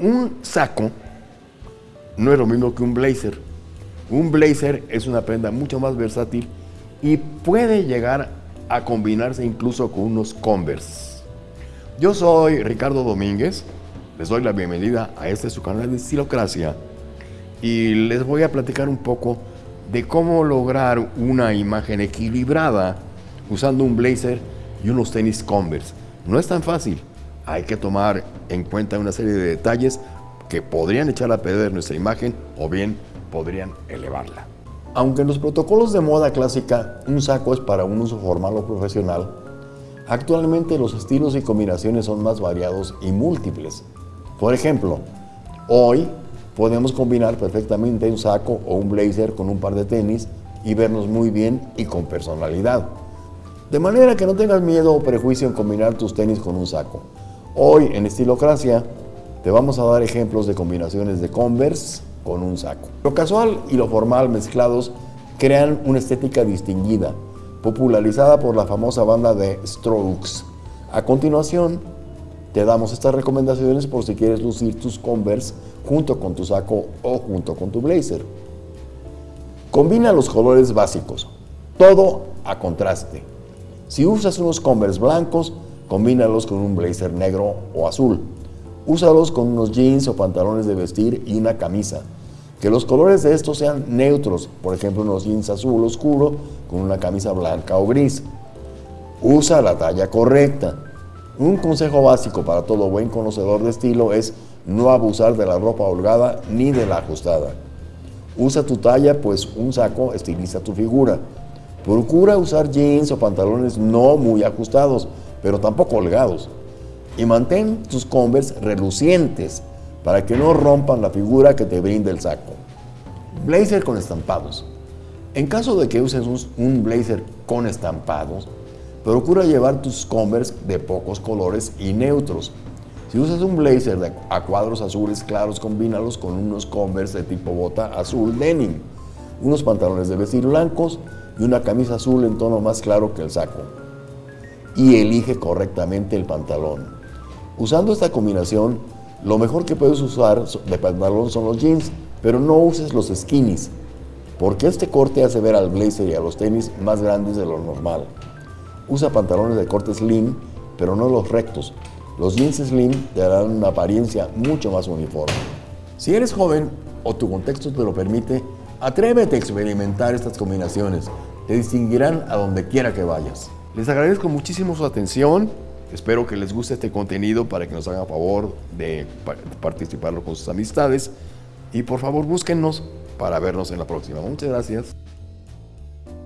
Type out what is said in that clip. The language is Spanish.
Un saco no es lo mismo que un blazer. Un blazer es una prenda mucho más versátil y puede llegar a combinarse incluso con unos Converse. Yo soy Ricardo Domínguez, les doy la bienvenida a este su canal de Estilocracia y les voy a platicar un poco de cómo lograr una imagen equilibrada usando un blazer y unos tenis Converse. No es tan fácil, hay que tomar en cuenta una serie de detalles que podrían echar a perder nuestra imagen o bien podrían elevarla. Aunque en los protocolos de moda clásica un saco es para un uso formal o profesional, actualmente los estilos y combinaciones son más variados y múltiples. Por ejemplo, hoy podemos combinar perfectamente un saco o un blazer con un par de tenis y vernos muy bien y con personalidad. De manera que no tengas miedo o prejuicio en combinar tus tenis con un saco. Hoy en Estilocracia te vamos a dar ejemplos de combinaciones de Converse con un saco. Lo casual y lo formal mezclados crean una estética distinguida, popularizada por la famosa banda de Strokes. A continuación, te damos estas recomendaciones por si quieres lucir tus Converse junto con tu saco o junto con tu blazer. Combina los colores básicos, todo a contraste. Si usas unos Converse blancos, combínalos con un blazer negro o azul. Úsalos con unos jeans o pantalones de vestir y una camisa. Que los colores de estos sean neutros, por ejemplo unos jeans azul oscuro con una camisa blanca o gris. Usa la talla correcta. Un consejo básico para todo buen conocedor de estilo es no abusar de la ropa holgada ni de la ajustada. Usa tu talla, pues un saco estiliza tu figura. Procura usar jeans o pantalones no muy ajustados, pero tampoco holgados y mantén tus Converse relucientes para que no rompan la figura que te brinda el saco. Blazer con estampados. En caso de que uses un blazer con estampados, procura llevar tus Converse de pocos colores y neutros. Si usas un blazer a cuadros azules claros, combínalos con unos Converse de tipo bota azul denim, unos pantalones de vestir blancos y una camisa azul en tono más claro que el saco. Y elige correctamente el pantalón. Usando esta combinación, lo mejor que puedes usar de pantalón son los jeans, pero no uses los skinnies, porque este corte hace ver al blazer y a los tenis más grandes de lo normal. Usa pantalones de corte slim, pero no los rectos. Los jeans slim te darán una apariencia mucho más uniforme. Si eres joven o tu contexto te lo permite, atrévete a experimentar estas combinaciones. Te distinguirán a donde quiera que vayas. Les agradezco muchísimo su atención. Espero que les guste este contenido para que nos hagan favor de participarlo con sus amistades. Y por favor búsquennos para vernos en la próxima. Muchas gracias.